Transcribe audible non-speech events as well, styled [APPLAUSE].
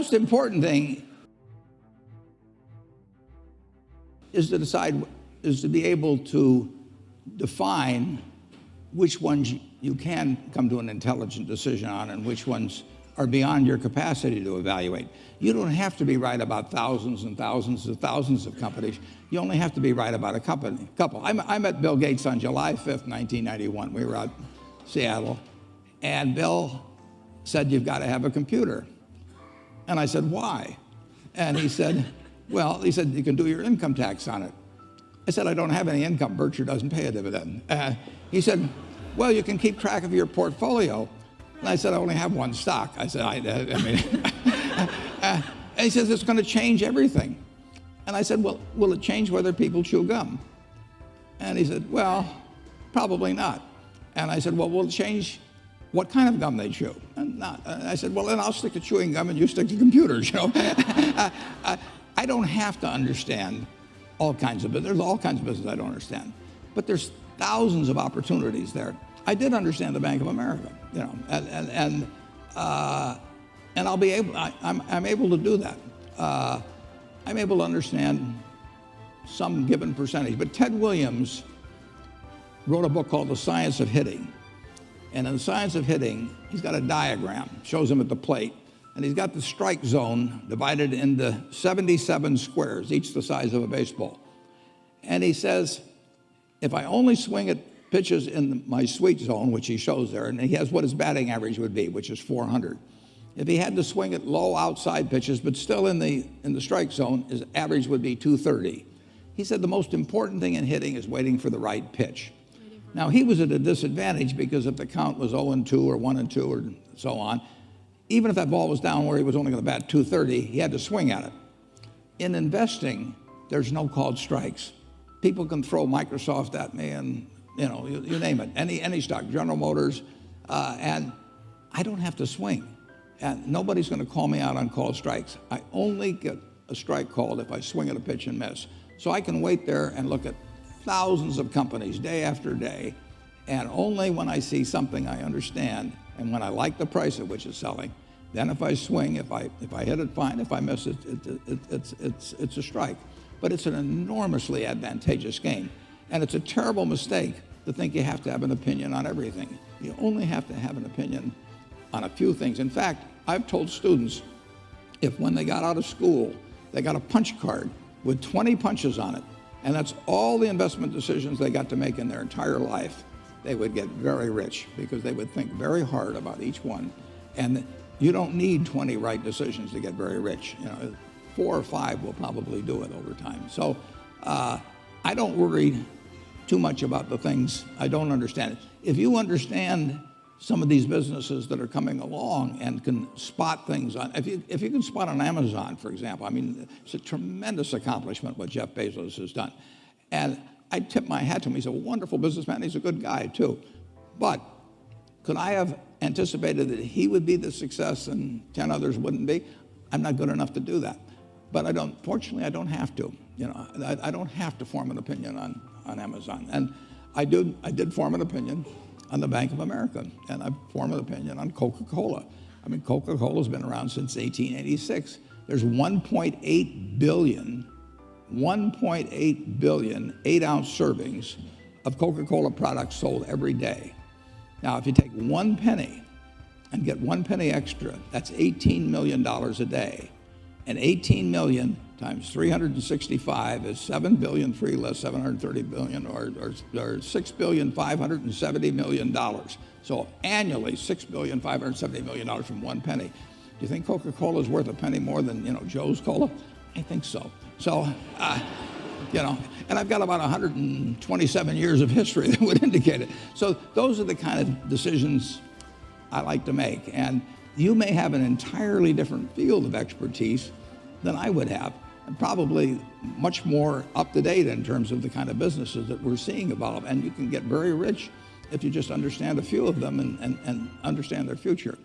most important thing is to decide, is to be able to define which ones you can come to an intelligent decision on and which ones are beyond your capacity to evaluate. You don't have to be right about thousands and thousands and thousands of companies. You only have to be right about a company, couple. I, I met Bill Gates on July 5th, 1991. We were out Seattle, and Bill said, you've got to have a computer. And I said, why? And he said, well, he said, you can do your income tax on it. I said, I don't have any income. Berkshire doesn't pay a dividend. Uh, he said, well, you can keep track of your portfolio. And I said, I only have one stock. I said, I, I mean, [LAUGHS] uh, and he says, it's going to change everything. And I said, well, will it change whether people chew gum? And he said, well, probably not. And I said, well, will it change what kind of gum they chew? And I said, well, then I'll stick to chewing gum and you stick to computers, [LAUGHS] you know. [LAUGHS] I don't have to understand all kinds of business. There's all kinds of business I don't understand. But there's thousands of opportunities there. I did understand the Bank of America, you know, and, and, and, uh, and I'll be able, I, am I'm, I'm able to do that. Uh, I'm able to understand some given percentage. But Ted Williams wrote a book called The Science of Hitting. And in The Science of Hitting, he's got a diagram, shows him at the plate, and he's got the strike zone divided into 77 squares, each the size of a baseball. And he says, if I only swing at pitches in my sweet zone, which he shows there, and he has what his batting average would be, which is 400. If he had to swing at low outside pitches, but still in the, in the strike zone, his average would be 230. He said the most important thing in hitting is waiting for the right pitch. Now, he was at a disadvantage because if the count was 0 and 2 or 1 and 2 or so on, even if that ball was down where he was only going to bat 230, he had to swing at it. In investing, there's no called strikes. People can throw Microsoft at me and, you know, you, you name it, any, any stock, General Motors, uh, and I don't have to swing. And nobody's going to call me out on called strikes. I only get a strike called if I swing at a pitch and miss. So I can wait there and look at thousands of companies day after day, and only when I see something I understand and when I like the price at which it's selling, then if I swing, if I, if I hit it, fine. If I miss it, it, it, it's, it's, it's a strike. But it's an enormously advantageous game. And it's a terrible mistake to think you have to have an opinion on everything. You only have to have an opinion on a few things. In fact, I've told students if when they got out of school, they got a punch card with 20 punches on it, and that's all the investment decisions they got to make in their entire life, they would get very rich because they would think very hard about each one. And you don't need 20 right decisions to get very rich. You know, four or five will probably do it over time. So uh, I don't worry too much about the things I don't understand. If you understand some of these businesses that are coming along and can spot things on, if you, if you can spot on Amazon, for example, I mean, it's a tremendous accomplishment what Jeff Bezos has done. And I tip my hat to him. He's a wonderful businessman. He's a good guy, too. But could I have anticipated that he would be the success and 10 others wouldn't be? I'm not good enough to do that. But I don't, fortunately, I don't have to. You know, I, I don't have to form an opinion on, on Amazon. And I did, I did form an opinion on the Bank of America, and I formed an opinion on Coca-Cola. I mean, Coca-Cola's been around since 1886. There's 1.8 billion 1.8 billion eight-ounce servings of Coca-Cola products sold every day. Now, if you take one penny and get one penny extra, that's $18 million a day. And 18 million times 365 is 7 billion, three less 730 billion, or, or, or 6 billion, 570 million dollars. So annually, 6 billion, 570 million dollars from one penny. Do you think Coca-Cola is worth a penny more than, you know, Joe's Cola? I think so. So, uh, you know, and I've got about 127 years of history [LAUGHS] that would indicate it. So those are the kind of decisions I like to make. And you may have an entirely different field of expertise than I would have, probably much more up to date in terms of the kind of businesses that we're seeing evolve. And you can get very rich if you just understand a few of them and, and, and understand their future.